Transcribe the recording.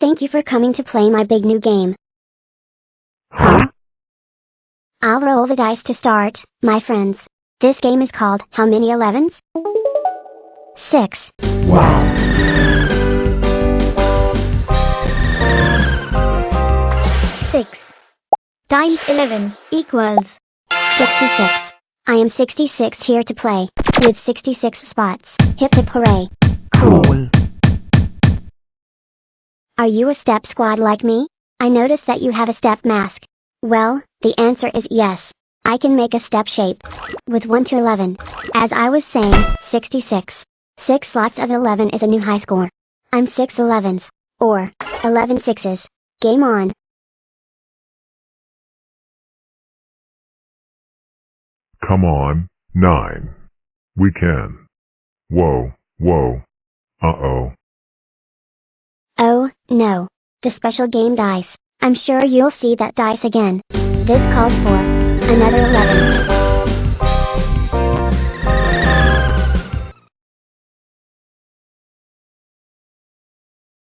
Thank you for coming to play my big new game. Huh? I'll roll the dice to start, my friends. This game is called How Many Elevens? Six. Wow. Six. Times 11 equals 66. I am 66 here to play, with 66 spots. Hip hip hooray. Cool. Are you a step squad like me? I notice that you have a step mask. Well, the answer is yes. I can make a step shape. With 1 to 11. As I was saying, 66. 6 slots of 11 is a new high score. I'm 6 11s. Or, 11 sixes. Game on. Come on, nine. We can. Whoa, whoa. Uh-oh. No. The special game dice. I'm sure you'll see that dice again. This calls for another 11.